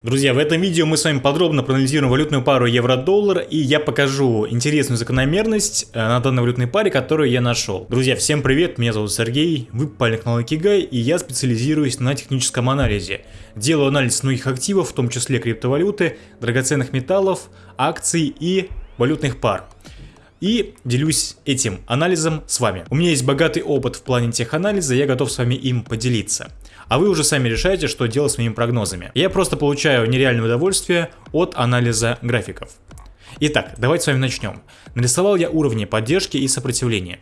Друзья, в этом видео мы с вами подробно проанализируем валютную пару евро-доллар и я покажу интересную закономерность э, на данной валютной паре, которую я нашел. Друзья, всем привет, меня зовут Сергей, вы попали на канал Икигай и я специализируюсь на техническом анализе. Делаю анализ многих активов, в том числе криптовалюты, драгоценных металлов, акций и валютных пар и делюсь этим анализом с вами. У меня есть богатый опыт в плане теханализа, я готов с вами им поделиться. А вы уже сами решаете, что делать с моими прогнозами. Я просто получаю нереальное удовольствие от анализа графиков. Итак, давайте с вами начнем. Нарисовал я уровни поддержки и сопротивления.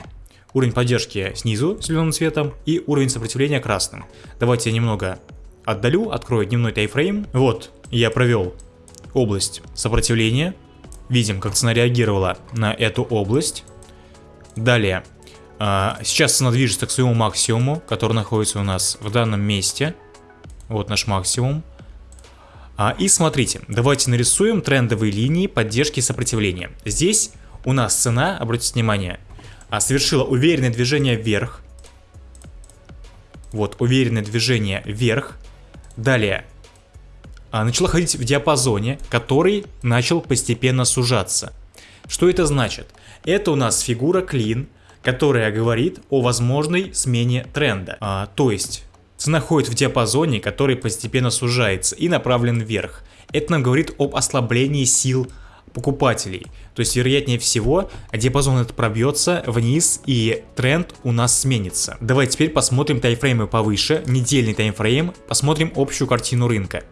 Уровень поддержки снизу зеленым цветом и уровень сопротивления красным. Давайте я немного отдалю, открою дневной тайфрейм. Вот, я провел область сопротивления, Видим, как цена реагировала на эту область. Далее. А, сейчас цена движется к своему максимуму, который находится у нас в данном месте. Вот наш максимум. А, и смотрите, давайте нарисуем трендовые линии поддержки и сопротивления. Здесь у нас цена, обратите внимание, а, совершила уверенное движение вверх. Вот, уверенное движение вверх. Далее, начала ходить в диапазоне, который начал постепенно сужаться. Что это значит? Это у нас фигура клин, которая говорит о возможной смене тренда. А, то есть цена ходит в диапазоне, который постепенно сужается и направлен вверх. Это нам говорит об ослаблении сил покупателей. То есть, вероятнее всего, диапазон этот пробьется вниз и тренд у нас сменится. Давайте теперь посмотрим таймфреймы повыше, недельный таймфрейм, посмотрим общую картину рынка.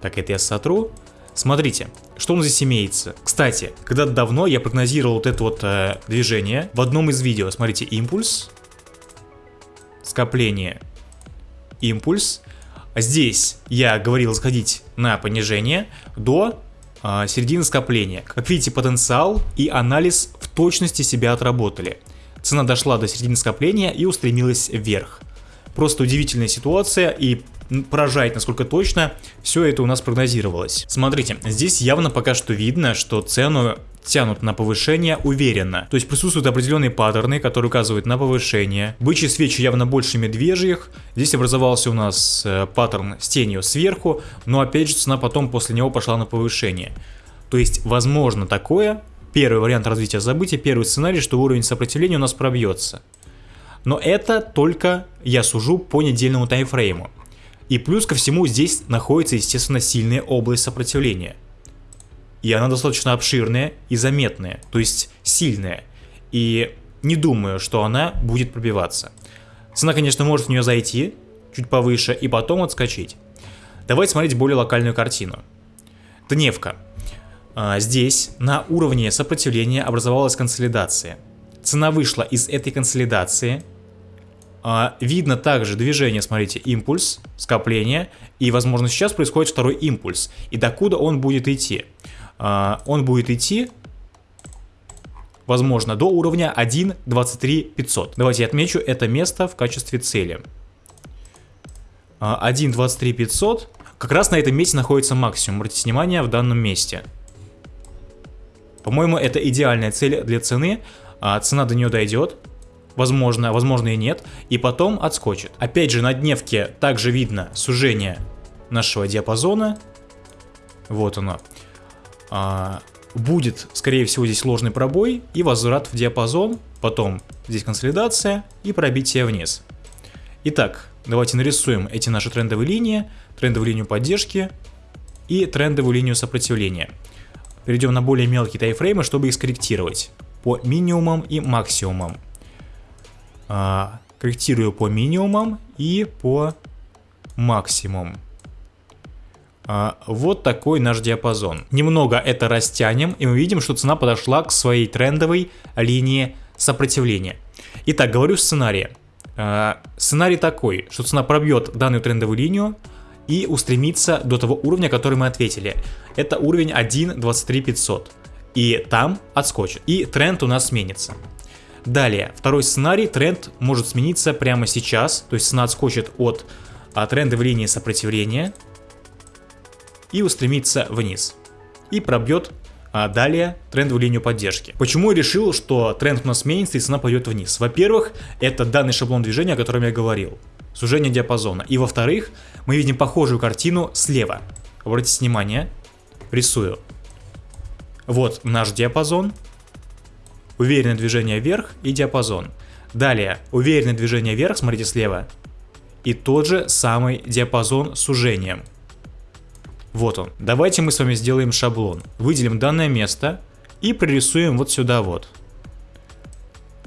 Так, это я сотру. Смотрите, что у нас здесь имеется. Кстати, когда-то давно я прогнозировал вот это вот э, движение в одном из видео. Смотрите, импульс, скопление, импульс. Здесь я говорил сходить на понижение до э, середины скопления. Как видите, потенциал и анализ в точности себя отработали. Цена дошла до середины скопления и устремилась вверх. Просто удивительная ситуация и поражает, насколько точно все это у нас прогнозировалось. Смотрите, здесь явно пока что видно, что цену тянут на повышение уверенно. То есть присутствуют определенные паттерны, которые указывают на повышение. Бычьи свечи явно больше медвежьих. Здесь образовался у нас э, паттерн с тенью сверху, но опять же цена потом после него пошла на повышение. То есть возможно такое, первый вариант развития событий, первый сценарий, что уровень сопротивления у нас пробьется. Но это только я сужу по недельному таймфрейму. И плюс ко всему здесь находится, естественно, сильная область сопротивления. И она достаточно обширная и заметная, то есть сильная. И не думаю, что она будет пробиваться. Цена, конечно, может в нее зайти чуть повыше и потом отскочить. Давайте смотреть более локальную картину. Дневка. А, здесь на уровне сопротивления образовалась консолидация. Цена вышла из этой консолидации – видно также движение, смотрите, импульс, скопление, и, возможно, сейчас происходит второй импульс. И докуда он будет идти? А, он будет идти, возможно, до уровня 1.23.500. Давайте я отмечу это место в качестве цели. 1.23.500. А, как раз на этом месте находится максимум. Обратите внимание в данном месте. По-моему, это идеальная цель для цены. Цена до нее дойдет возможно, возможно и нет, и потом отскочит. Опять же, на дневке также видно сужение нашего диапазона. Вот оно. А, будет, скорее всего, здесь ложный пробой и возврат в диапазон, потом здесь консолидация и пробитие вниз. Итак, давайте нарисуем эти наши трендовые линии, трендовую линию поддержки и трендовую линию сопротивления. Перейдем на более мелкие тайфреймы, чтобы их скорректировать по минимумам и максимумам а, корректирую по минимумам и по максимумам. А, вот такой наш диапазон. Немного это растянем, и мы видим, что цена подошла к своей трендовой линии сопротивления. Итак, говорю сценарий. А, сценарий такой, что цена пробьет данную трендовую линию и устремится до того уровня, который мы ответили. Это уровень 1.23500. И там отскочит. И тренд у нас сменится. Далее, второй сценарий, тренд может смениться прямо сейчас, то есть цена отскочит от а, трендовой линии сопротивления и устремится вниз. И пробьет а далее трендовую линию поддержки. Почему я решил, что тренд у нас сменится и цена пойдет вниз? Во-первых, это данный шаблон движения, о котором я говорил. Сужение диапазона. И во-вторых, мы видим похожую картину слева. обратите внимание, рисую. Вот наш диапазон, уверенное движение вверх и диапазон. Далее, уверенное движение вверх, смотрите слева, и тот же самый диапазон с сужением. Вот он. Давайте мы с вами сделаем шаблон. Выделим данное место и прорисуем вот сюда вот.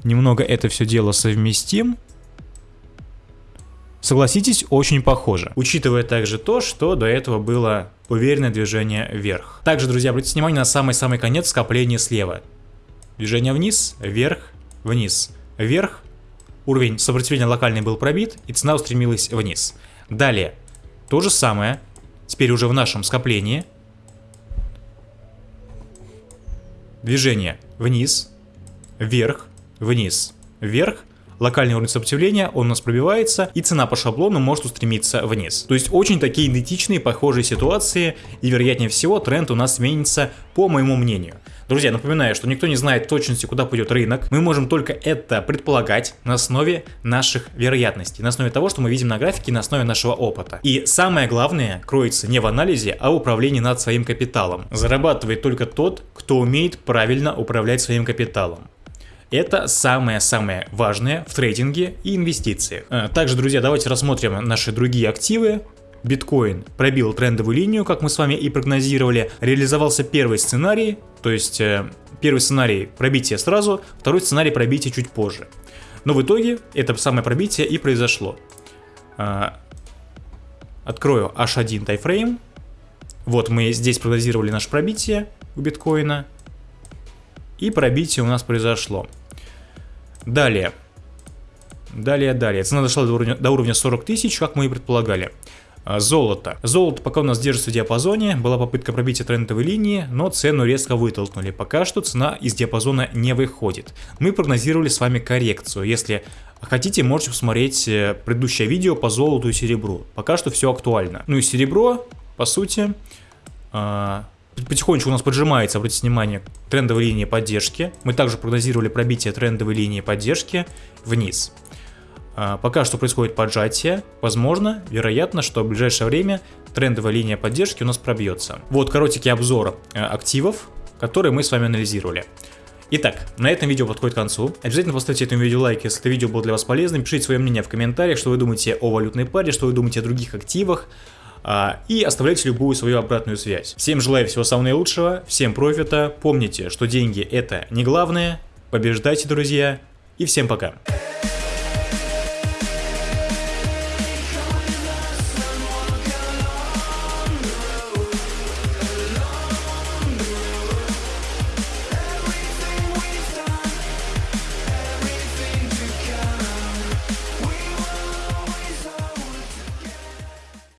Немного это все дело совместим. Согласитесь, очень похоже. Учитывая также то, что до этого было уверенное движение вверх. Также, друзья, обратите внимание на самый-самый конец скопления слева. Движение вниз, вверх, вниз, вверх. Уровень сопротивления локальный был пробит, и цена устремилась вниз. Далее, то же самое, теперь уже в нашем скоплении. Движение вниз, вверх, вниз, вверх, локальный уровень сопротивления, он у нас пробивается, и цена по шаблону может устремиться вниз. То есть очень такие идентичные, похожие ситуации, и вероятнее всего тренд у нас сменится, по моему мнению. Друзья, напоминаю, что никто не знает точности, куда пойдет рынок. Мы можем только это предполагать на основе наших вероятностей, на основе того, что мы видим на графике, на основе нашего опыта. И самое главное кроется не в анализе, а в управлении над своим капиталом. Зарабатывает только тот, кто умеет правильно управлять своим капиталом. Это самое-самое важное в трейдинге и инвестициях. А, также, друзья, давайте рассмотрим наши другие активы. Биткоин пробил трендовую линию, как мы с вами и прогнозировали. Реализовался первый сценарий, то есть э, первый сценарий пробития сразу, второй сценарий пробития чуть позже. Но в итоге это самое пробитие и произошло. А, открою H1 тайфрейм. Вот мы здесь прогнозировали наше пробитие у биткоина. И пробитие у нас произошло. Далее. Далее, далее. Цена дошла до уровня, до уровня 40 тысяч, как мы и предполагали. А, золото. Золото пока у нас держится в диапазоне, была попытка пробития трендовой линии, но цену резко вытолкнули. Пока что цена из диапазона не выходит. Мы прогнозировали с вами коррекцию. Если хотите, можете посмотреть э, предыдущее видео по золоту и серебру. Пока что все актуально. Ну и серебро, по сути, а, потихонечку у нас поджимается, обратите внимание, трендовой линии поддержки. Мы также прогнозировали пробитие трендовой линии поддержки вниз. А, пока что происходит поджатие, возможно, вероятно, что в ближайшее время трендовая линия поддержки у нас пробьется. Вот коротенький обзор э, активов, которые мы с вами анализировали. Итак, на этом видео подходит к концу. Обязательно поставьте этому видео лайк, если это видео было для вас полезным. Пишите свое мнение в комментариях, что вы думаете о валютной паре, что вы думаете о других активах. А, и оставляйте любую свою обратную связь. Всем желаю всего самого наилучшего, всем профита, помните, что деньги это не главное, побеждайте, друзья, и всем пока.